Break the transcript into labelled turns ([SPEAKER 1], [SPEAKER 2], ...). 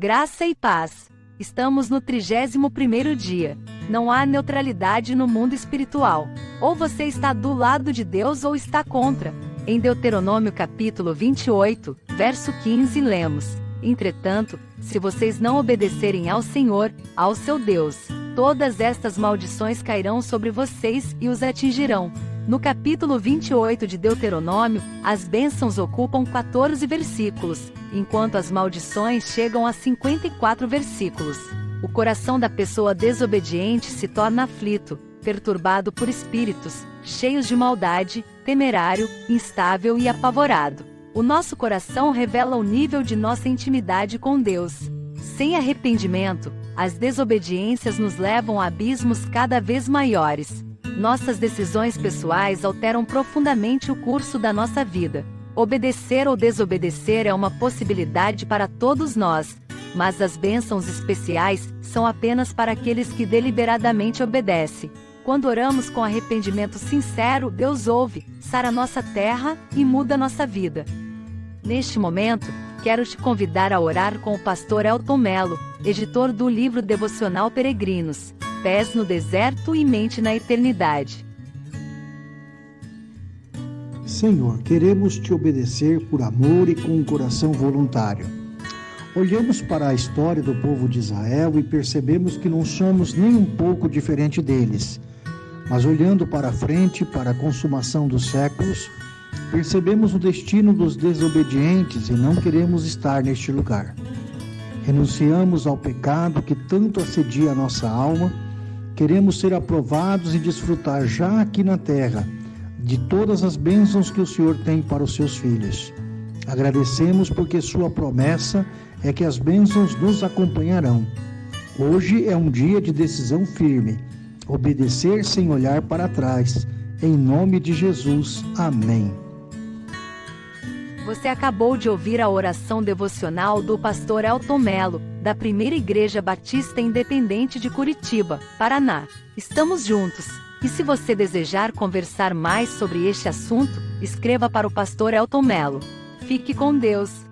[SPEAKER 1] Graça e paz. Estamos no 31º dia. Não há neutralidade no mundo espiritual. Ou você está do lado de Deus ou está contra. Em Deuteronômio capítulo 28, verso 15 lemos: Entretanto, se vocês não obedecerem ao Senhor, ao seu Deus, todas estas maldições cairão sobre vocês e os atingirão. No capítulo 28 de Deuteronômio, as bênçãos ocupam 14 versículos, enquanto as maldições chegam a 54 versículos. O coração da pessoa desobediente se torna aflito, perturbado por espíritos, cheios de maldade, temerário, instável e apavorado. O nosso coração revela o nível de nossa intimidade com Deus. Sem arrependimento, as desobediências nos levam a abismos cada vez maiores. Nossas decisões pessoais alteram profundamente o curso da nossa vida. Obedecer ou desobedecer é uma possibilidade para todos nós, mas as bênçãos especiais são apenas para aqueles que deliberadamente obedecem. Quando oramos com arrependimento sincero, Deus ouve, sara nossa terra e muda nossa vida. Neste momento, quero te convidar a orar com o pastor Elton Melo, editor do livro devocional Peregrinos pés no deserto e mente na eternidade.
[SPEAKER 2] Senhor, queremos te obedecer por amor e com um coração voluntário. Olhamos para a história do povo de Israel e percebemos que não somos nem um pouco diferente deles. Mas olhando para frente, para a consumação dos séculos, percebemos o destino dos desobedientes e não queremos estar neste lugar. Renunciamos ao pecado que tanto assedia a nossa alma Queremos ser aprovados e desfrutar já aqui na terra de todas as bênçãos que o Senhor tem para os seus filhos. Agradecemos porque Sua promessa é que as bênçãos nos acompanharão. Hoje é um dia de decisão firme. Obedecer sem olhar para trás. Em nome de Jesus. Amém.
[SPEAKER 1] Você acabou de ouvir a oração devocional do pastor Elton Melo, da Primeira Igreja Batista Independente de Curitiba, Paraná. Estamos juntos. E se você desejar conversar mais sobre este assunto, escreva para o pastor Elton Melo. Fique com Deus.